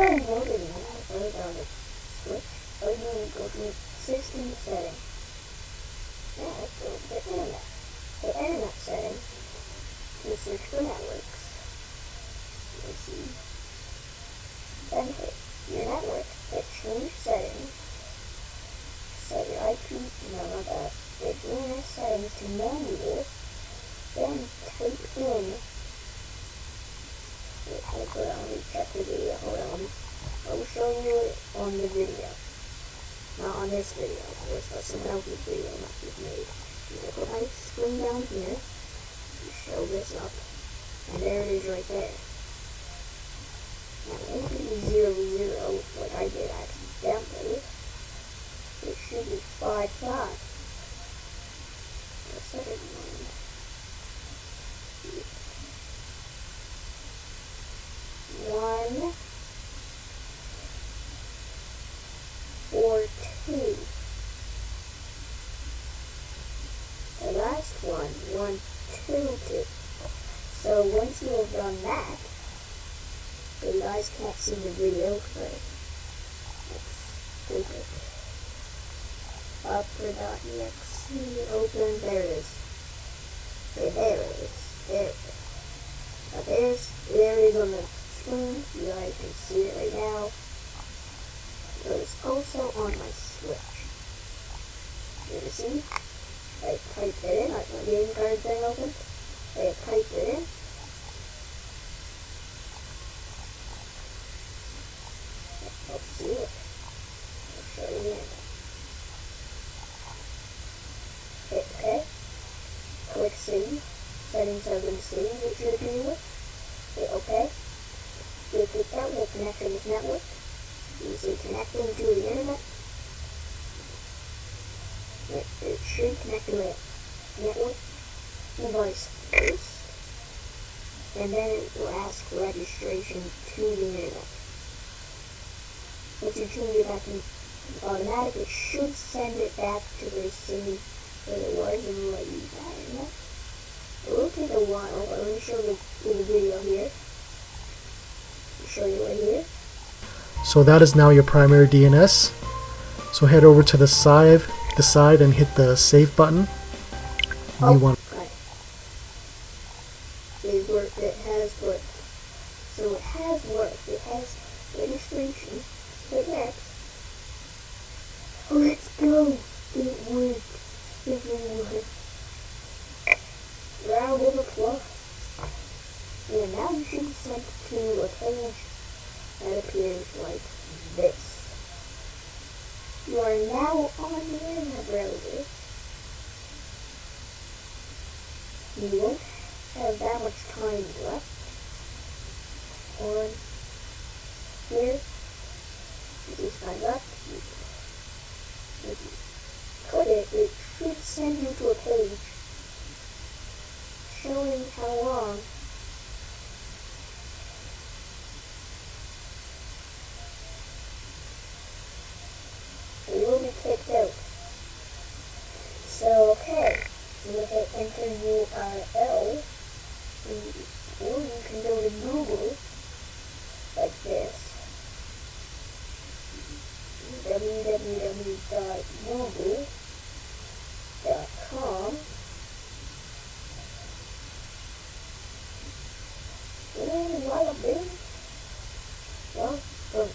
guys know the name of on the switch, all you need to go to system settings. Now go to the internet. The internet settings, you search for networks. You see. Then hit your network, hit change settings. Set your IP, no not that, the DNS settings to manual. Then type in Wait, hold on, let me check the video, hold on. I will show you on the video. Not on this video, of course, but someone else's video not just made. You put my screen down here, you show this up, and there it is right there. Now, it won't be zero zero, like I did accidentally. It should be five five. The second one. One. Four, two. The last one, one, two, two. So once you have done that, you guys can't see the video, but that's stupid. Upper.exe, open, there it is. Okay, there it is. There it is. Now there's, there on the screen. You guys can see it right now. But it's also on my Switch. You see? I typed it in, I my game card thing open. I typed it in. Let's see it. You. Hit OK. Click save. Settings have been saved, it should appear with. Hit OK. You click that will connect to this network. You see connecting to the internet. It, it should connect to a network device first. And then it will ask registration to the internet. You change it back to automatic, it should send it back to the same where it was and let you that internet. It will take a while, but let me show you the video here. Show you right here. So that is now your primary DNS. So head over to the side, the side and hit the save button. Oh, You want right. It worked. It has worked. So it has worked. It has registration. But next, let's go. It worked. It worked. Round of applause. And now you should be sent to a page that appears like this. You are now on the internet browser. You won't have that much time left on here. If you, if you click it, it should send you to a page showing how long you will be kicked out. So, okay, you hit enter URL, or you can go to Google, like this, www.google.com, and voila, baby. Well, boom.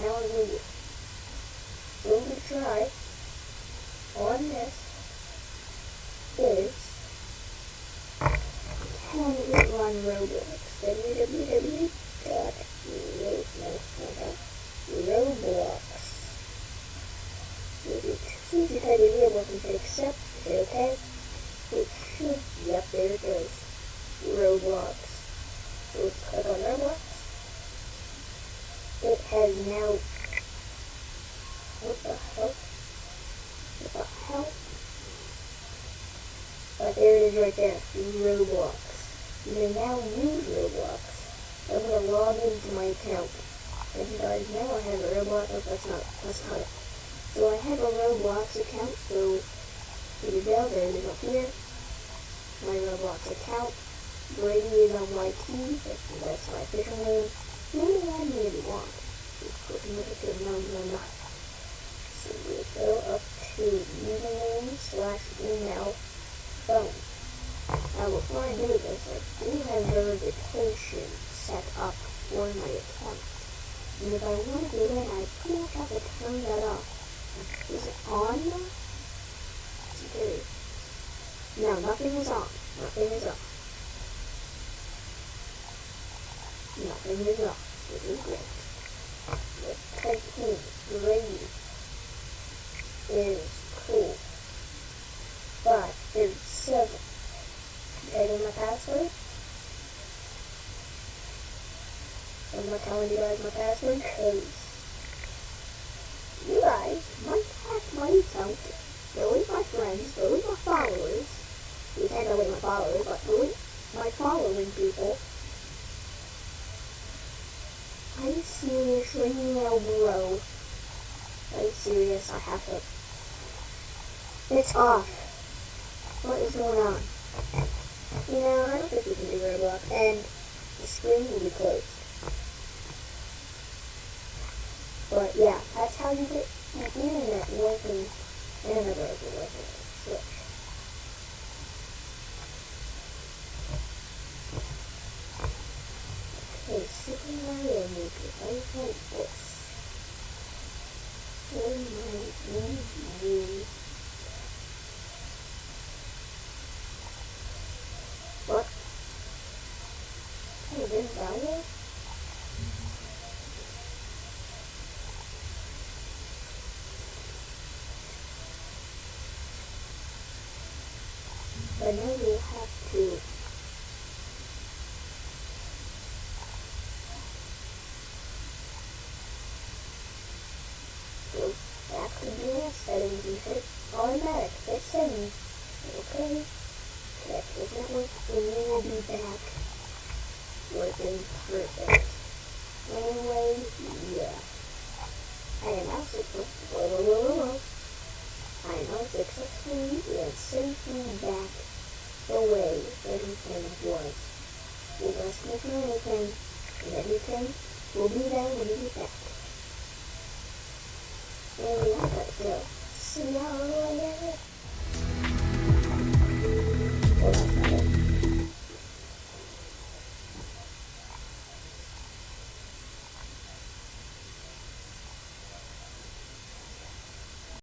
Now we will we try on this is can it run Roblox? www.roblox. If you choose to type in Roblox and hit accept, hit OK. It should, yep, there it is. Roblox. So let's click on Roblox. It has now what the hell? What the hell? But there it is right there. Roblox. You may now use Roblox. I'm gonna log into my account. As you guys know, I have a Roblox. Oh, that's not. That's not it. So I have a Roblox account. So here you go. There it is up here. Roblox account. Brady is on my team. that's my official name. Maybe add me if you want. So we go up to username slash email phone. Now before I do this, I do have verification set up for my account. And if I want to do that, I pretty much have to turn that off. Is it on? It's. No, nothing is on. Nothing is is cool. But there's seven. In my password. I'm you guys my password because you guys might hack my account, delete my friends, delete my followers. You followers, but delete my following people. Are you serious right now, bro? Are you serious? I have to. It's off. What is going on? You know, I don't think we can do Roblox, and the screen will be closed. But yeah, that's how you get the internet working in a regular switch. Okay, Super Mario Maker. I want this. Oh my goodness. What? Hey, this value? But now you have to go back to the settings hit automatic. Hit settings. Okay. Check this network and you will be back working perfect. Anyway, yeah. I am now. I am now successfully and safely back the way everything was. We'll rescue from anything, and everything will be there when you get back. And we have y'all later.